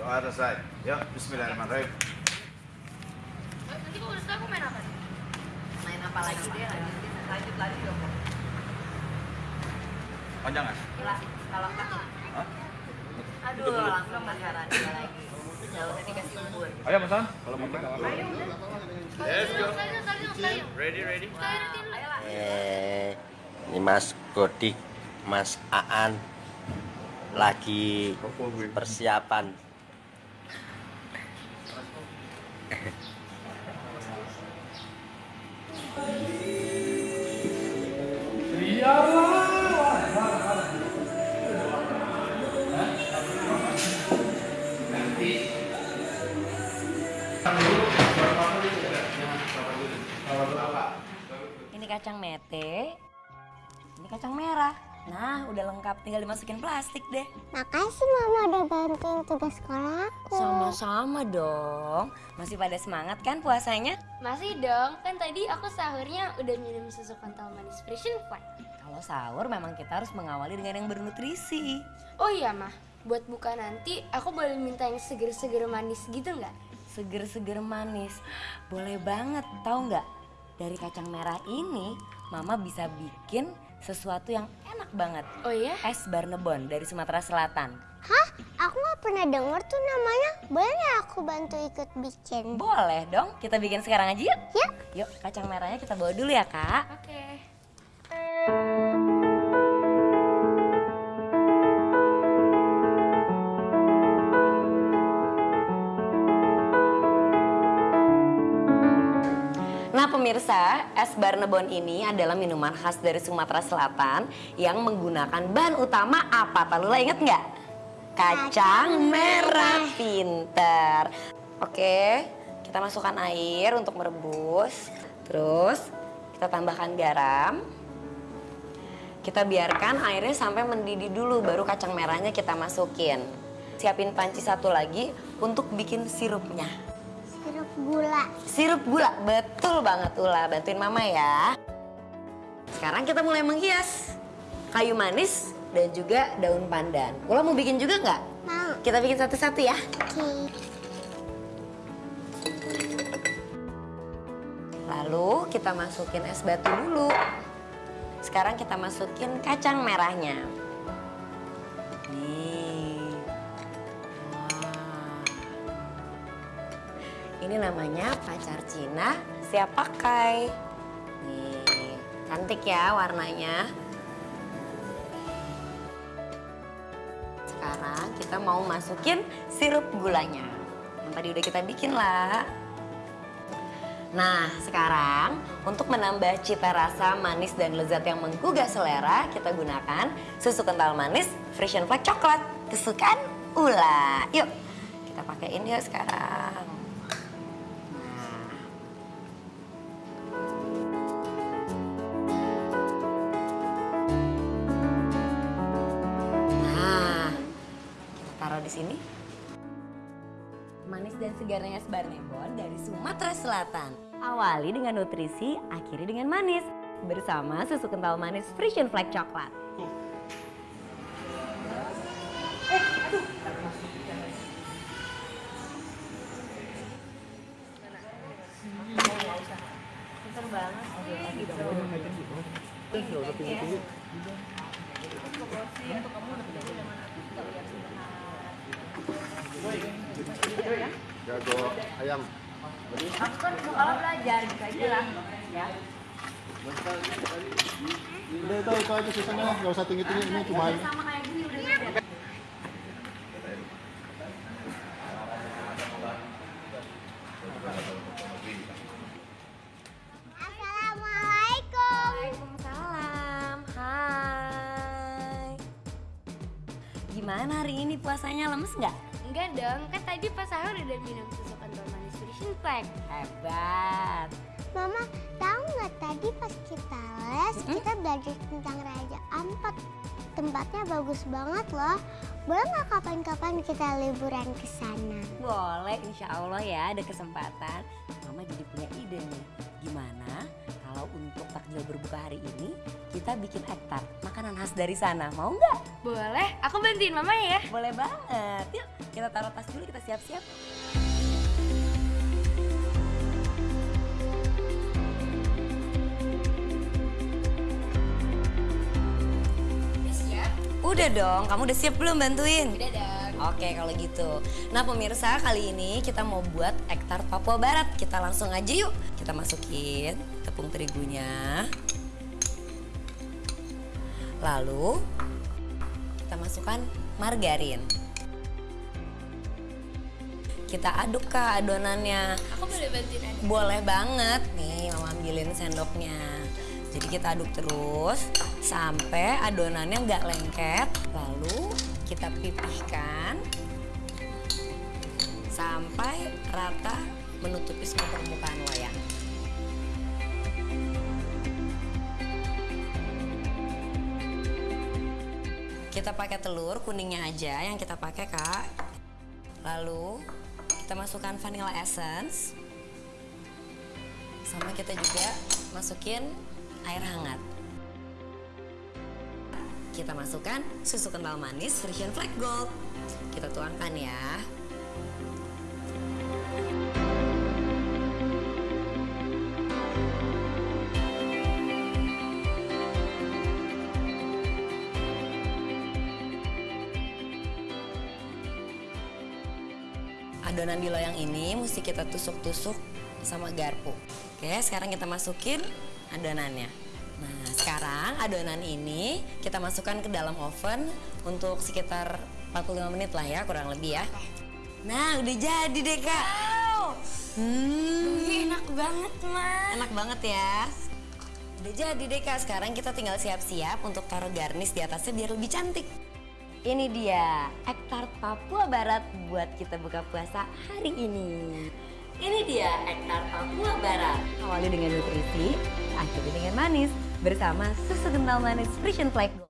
Doa selesai. Yuk, bismillahirrahmanirrahim. Nanti kalau udah selesai aku main apa? Main apa lagi deh? Lanjut, lanjut lagi dong. Panjang kan? Gila, kalau Hah? aduh langsung pacaran dia lagi. Umur. Ayo Mas An, kalau mau main. Let's go. Ready, ready. Ayolah. Eh, ini Mas Godik, Mas Aan lagi persiapan. Ini kacang mete, ini kacang merah. Nah, udah lengkap, tinggal dimasukin plastik deh. Makasih mama udah bantuin tugas sekolah aku. Sama-sama dong. Masih pada semangat kan puasanya? Masih dong, kan tadi aku sahurnya udah minum susu kental manis Frisian Flag. Kalau sahur memang kita harus mengawali dengan yang bernutrisi. Oh iya mah, buat buka nanti aku boleh minta yang seger-seger manis gitu nggak? Seger-seger manis. Boleh banget, tahu nggak? Dari kacang merah ini, Mama bisa bikin sesuatu yang enak banget. Oh iya? Es Barnebon dari Sumatera Selatan. Hah? Aku nggak pernah denger tuh namanya. Boleh nggak aku bantu ikut bikin? Boleh dong, kita bikin sekarang aja yuk. Yuk. Yuk, kacang merahnya kita bawa dulu ya, Kak. Oke. Nah pemirsa, es Barnebon ini adalah minuman khas dari Sumatera Selatan yang menggunakan bahan utama apa? Talula inget nggak? Kacang merah pinter. Oke, kita masukkan air untuk merebus. Terus kita tambahkan garam. Kita biarkan airnya sampai mendidih dulu, baru kacang merahnya kita masukin. Siapin panci satu lagi untuk bikin sirupnya. Gula. Sirup gula, betul banget Ula. Bantuin mama ya. Sekarang kita mulai menghias. Kayu manis dan juga daun pandan. Ula mau bikin juga nggak? Mau. Kita bikin satu-satu ya. Oke. Lalu kita masukin es batu dulu. Sekarang kita masukin kacang merahnya. Ini namanya pacar Cina siap pakai. Nih, cantik ya warnanya. Sekarang kita mau masukin sirup gulanya. Yang tadi udah kita bikin lah. Nah, sekarang untuk menambah cita rasa manis dan lezat yang menggugah selera, kita gunakan susu kental manis Frisian Flag coklat kesukaan Ula. Yuk, kita pakaiin yuk sekarang. Sini. Manis dan segarnya es Barnebon dari Sumatera Selatan. Awali dengan nutrisi, akhiri dengan manis. Bersama susu kental manis Frisian Flag Coklat. Jago ayam. Aku kan kalau belajar gitu aja lah. Ya. Udah itu itu aja sisanya lah, nggak usah tinggi tinggi ini cuma Sama kayak gini udah beda. Assalamualaikum. Waalaikumsalam. Hai. Gimana hari ini puasanya lemes nggak? Enggak dong, kan tadi pas sahur udah minum susu kental manis Frisian Flag. Hebat. Mama, tahu nggak tadi pas kita les kita belajar tentang Raja Ampat. Tempatnya bagus banget loh. Boleh nggak kapan-kapan kita liburan ke sana? Boleh, insya Allah ya ada kesempatan. Mama jadi punya ide nih. Gimana kalau untuk takjil berbuka hari ini kita bikin ektar makanan khas dari sana. Mau nggak? Boleh, aku bantuin mama ya. Boleh banget. Yuk, Kita taruh tas dulu, kita siap-siap. Udah siap? Udah dong, kamu udah siap belum bantuin? Udah dong. Oke kalau gitu. Nah pemirsa kali ini kita mau buat ektar Papua Barat. Kita langsung aja yuk. Kita masukin tepung terigunya. Lalu kita masukkan margarin. Kita aduk ke adonannya. Aku boleh bantuin. Boleh banget nih mama ambilin sendoknya. Jadi kita aduk terus sampai adonannya nggak lengket. Lalu kita pipihkan sampai rata menutupi semua permukaan loyang. Kita pakai telur kuningnya aja yang kita pakai kak. Lalu kita masukkan vanilla essence. Sama kita juga masukin air hangat. Kita masukkan susu kental manis version Black Gold. Kita tuangkan ya. Adonan di loyang ini mesti kita tusuk-tusuk sama garpu. Oke, sekarang kita masukin adonannya. Nah, sekarang adonan ini kita masukkan ke dalam oven untuk sekitar 45 menit lah ya, kurang lebih ya. Nah, udah jadi deh, Kak. Hmm, Ih, enak banget, Ma. enak banget ya. Udah jadi deh, Kak. Sekarang kita tinggal siap-siap untuk taruh garnish di atasnya biar lebih cantik. Ini dia, ektar Papua Barat buat kita buka puasa hari ini. Ini dia ektar Papua Barat. Awali dengan nutrisi, akhiri dengan manis bersama susu kental manis Frisian Flag.